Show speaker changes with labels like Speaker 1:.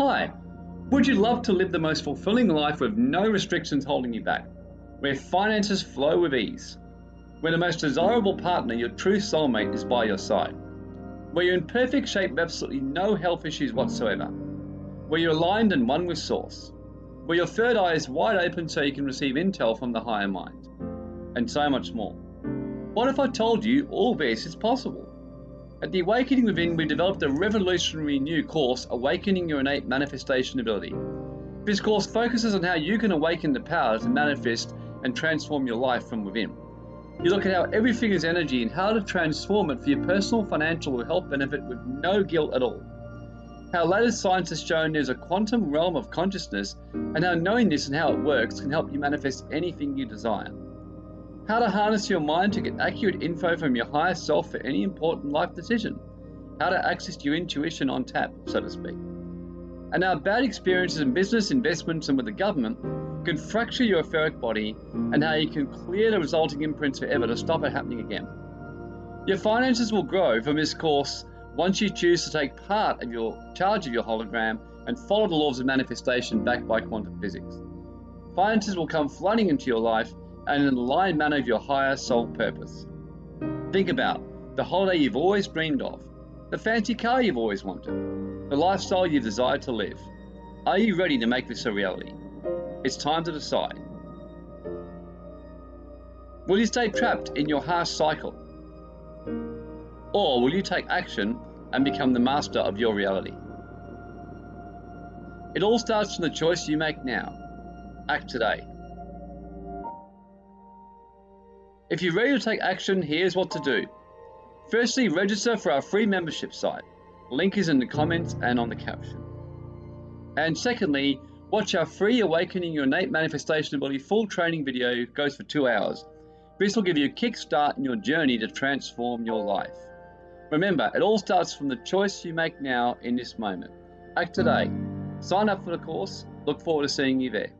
Speaker 1: Hi, would you love to live the most fulfilling life with no restrictions holding you back? Where finances flow with ease? Where the most desirable partner, your true soulmate, is by your side? Where you're in perfect shape with absolutely no health issues whatsoever? Where you're aligned and one with Source? Where your third eye is wide open so you can receive intel from the higher mind? And so much more. What if I told you all this is possible? At the Awakening Within, we developed a revolutionary new course, Awakening Your Innate Manifestation Ability. This course focuses on how you can awaken the power to manifest and transform your life from within. You look at how everything is energy and how to transform it for your personal, financial, or health benefit with no guilt at all. How latest science has shown there's a quantum realm of consciousness, and how knowing this and how it works can help you manifest anything you desire how to harness your mind to get accurate info from your higher self for any important life decision, how to access your intuition on tap, so to speak. And how bad experiences in business, investments, and with the government can fracture your etheric body, and how you can clear the resulting imprints forever to stop it happening again. Your finances will grow from this course once you choose to take part of your charge of your hologram and follow the laws of manifestation backed by quantum physics. Finances will come flooding into your life and in the aligned manner of your higher soul purpose. Think about the holiday you've always dreamed of, the fancy car you've always wanted, the lifestyle you desire to live. Are you ready to make this a reality? It's time to decide. Will you stay trapped in your harsh cycle? Or will you take action and become the master of your reality? It all starts from the choice you make now. Act today. If you're ready to take action, here's what to do. Firstly, register for our free membership site. Link is in the comments and on the caption. And secondly, watch our free Awakening Your Innate Manifestation Ability full training video goes for two hours. This will give you a kickstart in your journey to transform your life. Remember, it all starts from the choice you make now in this moment. Act today. Sign up for the course. Look forward to seeing you there.